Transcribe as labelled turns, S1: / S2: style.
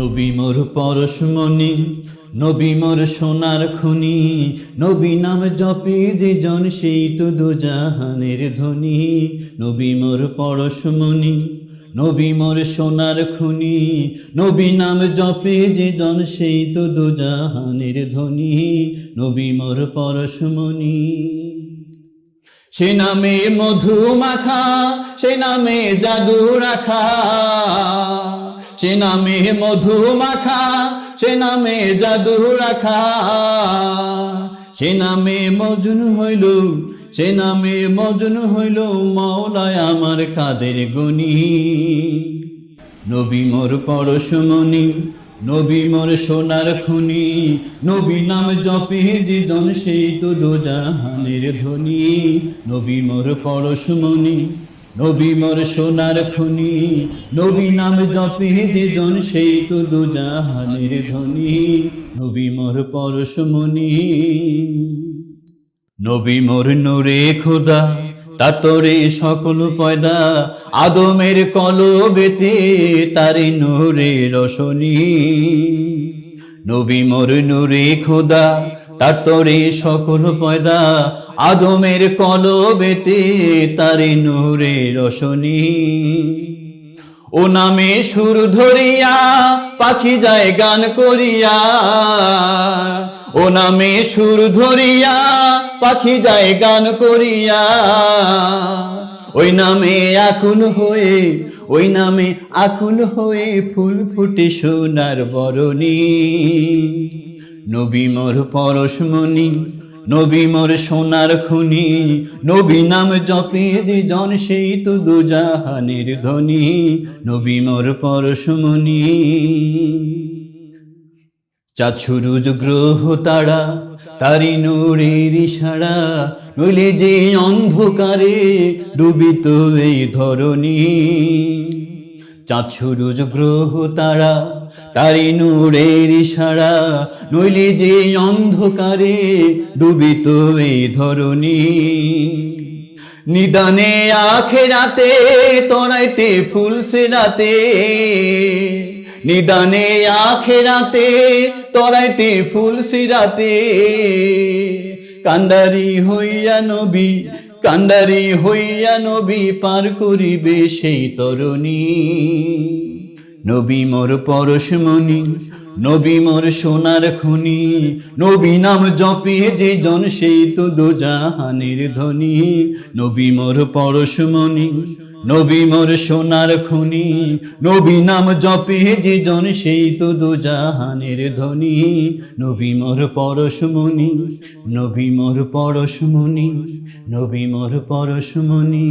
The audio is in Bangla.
S1: নবী মোর পরশমণি, নবী মোর সোনার খুনি, নবী নাম জপে যে জন সেই তো দুজাহানের ধ্বনি নবী মোর পরশমণি, নবী মোর সোনার খুনি, নবী নাম জপে যে জন সেই তো দুজাহানের ধ্বনি নবী মোর পরশমণি। সে নামে মধু মাখা, সে নামে জাদু রাখা। সে নামে মধু মাখা, সে নামে জাদু রাখা। সে নামে মজনু হইল, সে নামে মজনু হইল মৌলায় আমার কাদের গুনি নবী মোর পরশমণি, নবী মোর সোনার খুনি, নবী নাম জপে জীজন সেই তো দোজাহানের ধ্বনি। নবী মোর পরশমণি নবী মোর সোনার খুনি, নবী নাম জপে জীজন সেই তো দোজাহানের ধ্বনি। নবী মোর পরশমণি নবী মোর নূরে খোদা তাতরে সকল পয়দা। আদমের কলবেতে তারে নূরে রসনী নবী মোর নূরে খোদা তাতরে সকল পয়দা আদমের কলবেতে, তারে নূরে রসনী ও নামে সুর ধরিয়া, পাখি যায় গান করিয়া। ও নামে সুর ধরিয়া, পাখি যায় গান করিয়া। ওই নামে আকুল হয়ে, ওই নামে আকুল হয়ে ফুল ফুটে সোনার বরণী। নবী মোর পরশমণি নবী মোর সোনার খুনি, নবী নাম জপে যে জন সেই তো দুজাহানের ধ্বনি নবী মোর পরশমণি চাছুরুজ গ্রহ তারা, তারি নূরের ইশারা, নইলে যে অন্ধকারে ডুবিত এই ধরণী। চাছুরুজ গ্রহ তারা তারি নূরের ইশারা নইলে যে অন্ধকারে ডুবিত এই ধরণী। নিদানে আখেরাতে, তরাইতে ফুল সেরাতে নিদানে আখেরাতে, তরাইতে ফুল সিরাতে কান্দারি হইয়া নবী কান্দারি হইয়া নবী পার করিবে সেই তরণী। নবী মোর পরশমণি নবী মোর সোনার খুনি, নবী নাম জপে যে জন সেই তো দোজাহানের ধ্বনি নবী মোর পরশমণি নবী মোর সোনার খুনি, নবী নাম জপে যে জন সেই তো দোজাহানের ধ্বনি নবী মোর পরশমণি নবী মোর পরশমণি নবী মোর পরশমণি